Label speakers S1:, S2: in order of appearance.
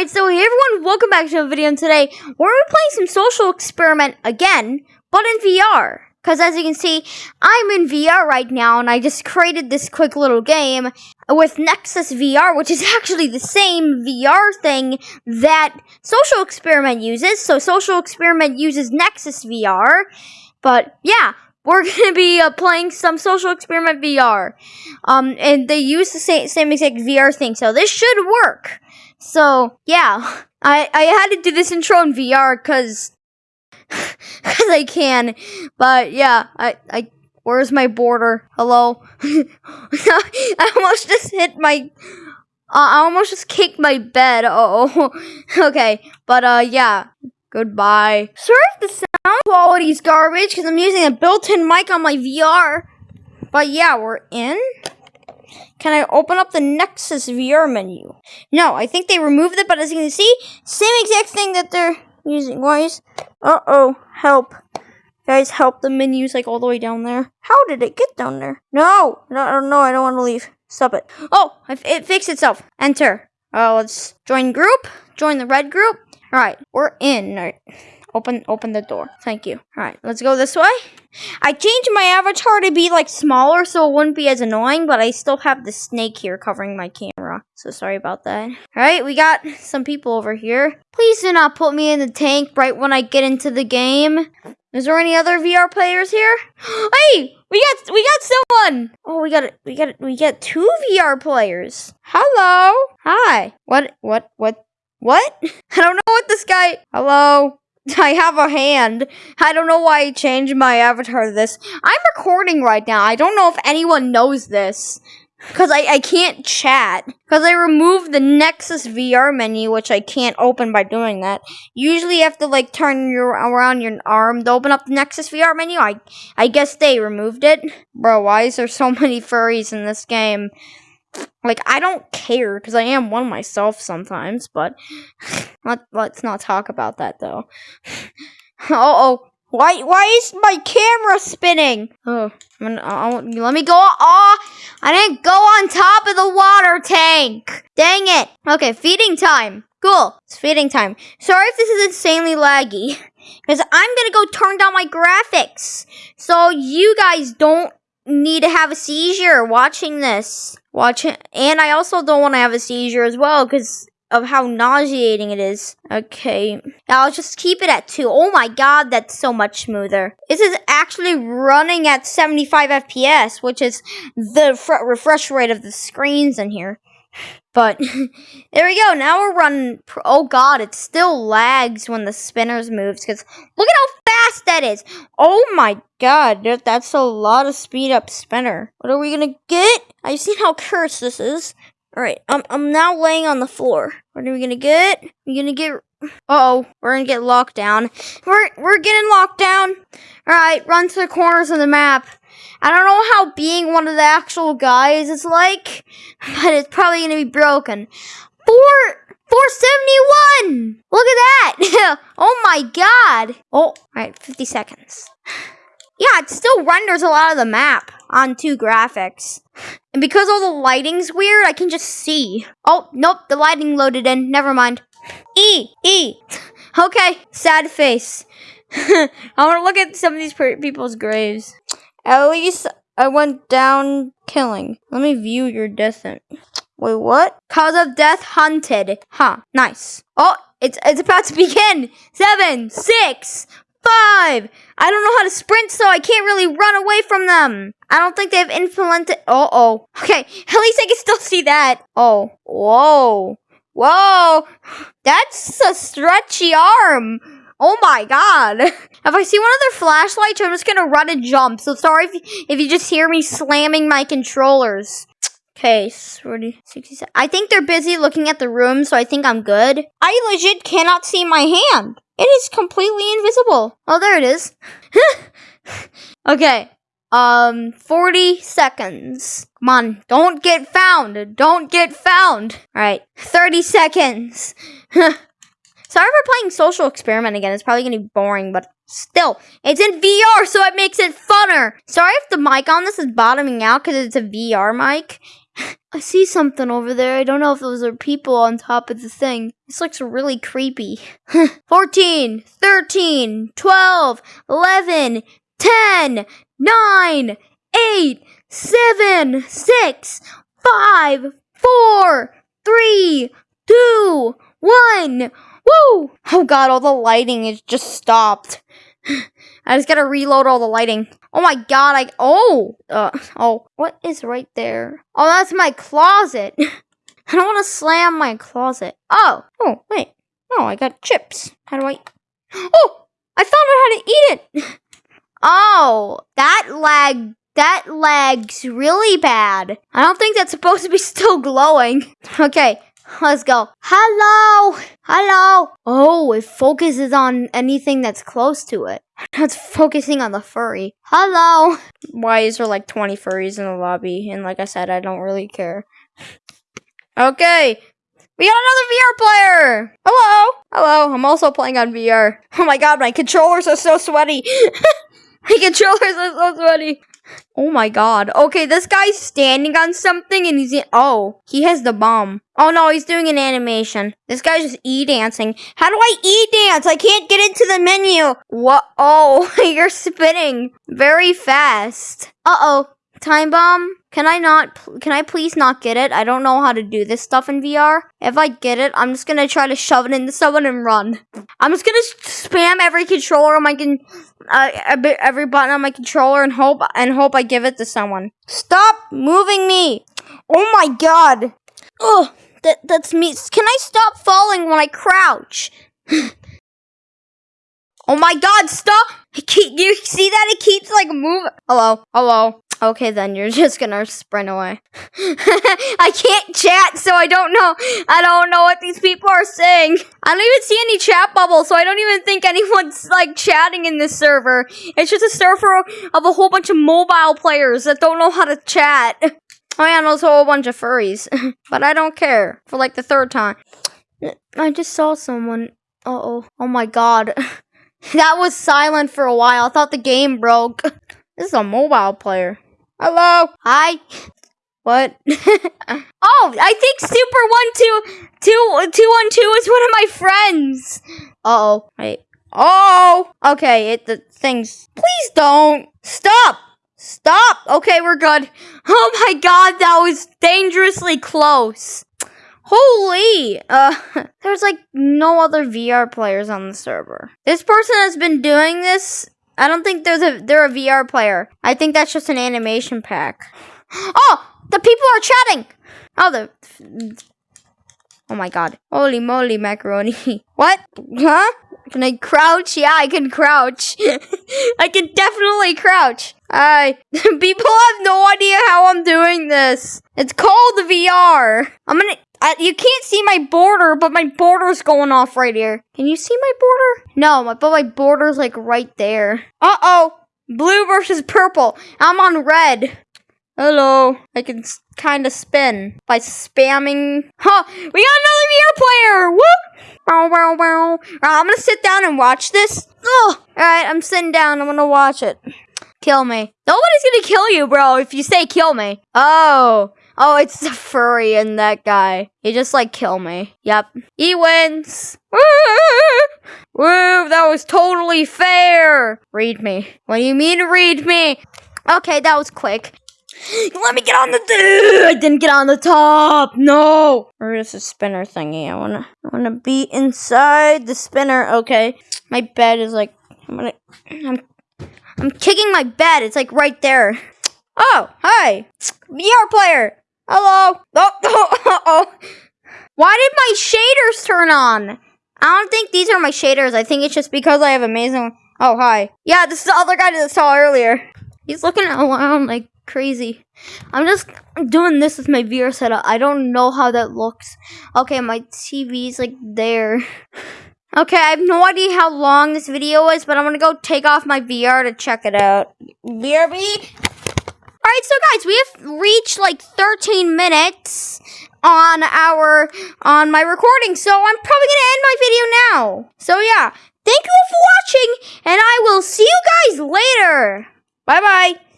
S1: Alright, so hey everyone, welcome back to a video and today we're playing some social experiment again, but in VR. Because as you can see, I'm in VR right now and I just created this quick little game with Nexus VR, which is actually the same VR thing that Social Experiment uses. So Social Experiment uses Nexus VR, but yeah, we're gonna be uh, playing some social experiment VR. Um, and they use the same, same exact VR thing, so this should work. So yeah, I I had to do this intro in VR because because I can. But yeah, I I where's my border? Hello. I almost just hit my. Uh, I almost just kicked my bed. Oh, okay. But uh, yeah. Goodbye. Sorry if the sound quality is garbage because I'm using a built-in mic on my VR. But yeah, we're in. Can I open up the Nexus VR menu? No, I think they removed it, but as you can see, same exact thing that they're using. Is... Uh-oh, help. Guys, help. The menu's like all the way down there. How did it get down there? No! No, no, I don't want to leave. Stop it. Oh, it fixed itself. Enter. Uh, let's join group. Join the red group. All right, we're in. All right. Open open the door. Thank you. Alright, let's go this way. I changed my avatar to be like smaller so it wouldn't be as annoying, but I still have the snake here covering my camera. So sorry about that. Alright, we got some people over here. Please do not put me in the tank right when I get into the game. Is there any other VR players here? Hey, we got we got someone. Oh, we got we got we got two VR players. Hello. Hi. What what what what? I don't know what this guy. Hello. I have a hand. I don't know why I changed my avatar to this. I'm recording right now. I don't know if anyone knows this. Because I, I can't chat. Because I removed the Nexus VR menu, which I can't open by doing that. Usually you have to like turn your around your arm to open up the Nexus VR menu. I I guess they removed it. Bro, why is there so many furries in this game? Like, I don't care because I am one myself sometimes, but let, let's not talk about that though. uh oh. Why, why is my camera spinning? Oh, gonna, uh, let me go. Oh, I didn't go on top of the water tank. Dang it. Okay, feeding time. Cool. It's feeding time. Sorry if this is insanely laggy. Because I'm going to go turn down my graphics. So you guys don't need to have a seizure watching this. Watching, and I also don't want to have a seizure as well because of how nauseating it is. Okay, I'll just keep it at 2. Oh my god, that's so much smoother. This is actually running at 75 FPS, which is the refresh rate of the screens in here. But there we go. Now we're running. Oh god, it still lags when the spinners moves because look at how fast that is. Oh my god, that's a lot of speed up spinner. What are we gonna get? I've seen how cursed this is. All right, I'm I'm now laying on the floor. What are we gonna get? We're gonna get. Uh oh, we're gonna get locked down. We're we're getting locked down. All right, run to the corners of the map. I don't know how being one of the actual guys is like, but it's probably gonna be broken. Four 471! Look at that! oh my god! Oh, alright, 50 seconds. Yeah, it still renders a lot of the map on two graphics. And because all the lighting's weird, I can just see. Oh, nope, the lighting loaded in. Never mind. E, E. Okay, sad face. I want to look at some of these people's graves. At least I went down killing. Let me view your death. Wait, what? Cause of death hunted. Huh, nice. Oh, it's, it's about to begin. Seven, six, five. I don't know how to sprint, so I can't really run away from them. I don't think they've implemented. Uh oh. Okay, at least I can still see that. Oh, whoa. Whoa. That's a stretchy arm. Oh my god. If I see one of their flashlights, I'm just gonna run and jump. So sorry if, if you just hear me slamming my controllers. Okay, 40, 67. I think they're busy looking at the room, so I think I'm good. I legit cannot see my hand. It is completely invisible. Oh, there it is. okay. Um, 40 seconds. Come on. Don't get found. Don't get found. All right. 30 seconds. Sorry for playing Social Experiment again. It's probably going to be boring, but still, it's in VR, so it makes it funner. Sorry if the mic on this is bottoming out because it's a VR mic. I see something over there. I don't know if those are people on top of the thing. This looks really creepy. 14, 13, 12, 11, 10, 9, 8, 7, 6, 5, 4, 3, 2, 1. Woo! Oh god, all the lighting is just stopped. I just gotta reload all the lighting. Oh my god, I- Oh! Uh, oh. What is right there? Oh, that's my closet. I don't want to slam my closet. Oh! Oh, wait. Oh, I got chips. How do I- Oh! I found out how to eat it! oh! That lag- That lag's really bad. I don't think that's supposed to be still glowing. Okay. Let's go. Hello! Hello! Oh, it focuses on anything that's close to it. It's focusing on the furry. Hello! Why is there like 20 furries in the lobby? And like I said, I don't really care. Okay. We got another VR player! Hello! Hello, I'm also playing on VR. Oh my god, my controllers are so sweaty! My controllers are so sweaty! Oh my god. Okay, this guy's standing on something and he's in- Oh, he has the bomb. Oh no, he's doing an animation. This guy's just e-dancing. How do I e-dance? I can't get into the menu. What? Oh, you're spinning very fast. Uh-oh. Time bomb? Can I not, can I please not get it? I don't know how to do this stuff in VR. If I get it, I'm just gonna try to shove it into someone and run. I'm just gonna spam every controller on my con- uh, every- button on my controller and hope and hope I give it to someone. Stop moving me! Oh my god! Oh, that that's me. Can I stop falling when I crouch? oh my god! Stop! You see that? It keeps like moving. Hello, hello. Okay, then you're just gonna sprint away. I can't chat, so I don't know. I don't know what these people are saying. I don't even see any chat bubbles, so I don't even think anyone's like chatting in this server. It's just a server of a whole bunch of mobile players that don't know how to chat. Oh yeah, and also a whole bunch of furries. but I don't care for like the third time. I just saw someone. Uh oh. Oh my god. that was silent for a while. I thought the game broke. This is a mobile player. Hello. Hi. What? oh, I think Super One Two Two Two One Two is one of my friends. Uh oh. Wait. Oh. Okay. It the things. Please don't stop. Stop. Okay, we're good. Oh my god, that was dangerously close. Holy! Uh, there's like no other VR players on the server. This person has been doing this. I don't think there's a they're a VR player. I think that's just an animation pack. Oh, the people are chatting. Oh, the. Oh my god! Holy moly, macaroni! What? Huh? Can I crouch? Yeah, I can crouch. I can definitely crouch. I people have no idea how I'm doing this. It's called VR. I'm gonna. I, you can't see my border, but my border's going off right here. Can you see my border? No, my, but my border's like right there. Uh oh. Blue versus purple. I'm on red. Hello. I can kind of spin by spamming. Huh. We got another VR player. Whoop. I'm gonna sit down and watch this. Ugh. Alright, I'm sitting down. I'm gonna watch it. Kill me. Nobody's gonna kill you, bro, if you say kill me. Oh. Oh, it's the furry and that guy. He just like kill me. Yep. He wins. Woo, that was totally fair. Read me. What do you mean read me? Okay, that was quick. Let me get on the. I didn't get on the top. No. Where is the spinner thingy? I wanna. I wanna be inside the spinner. Okay. My bed is like. I'm gonna. I'm. I'm kicking my bed. It's like right there. Oh, hi. VR player. Hello. Oh, oh, oh. Why did my shaders turn on? I don't think these are my shaders. I think it's just because I have amazing. Oh, hi. Yeah, this is the other guy that I saw earlier. He's looking around like crazy. I'm just doing this with my VR setup. I don't know how that looks. Okay, my TV's like there. Okay, I have no idea how long this video is, but I'm gonna go take off my VR to check it out. BRB. Alright, so guys, we have reached like 13 minutes on our on my recording, so I'm probably gonna end my video now. So yeah, thank you all for watching, and I will see you guys later. Bye bye.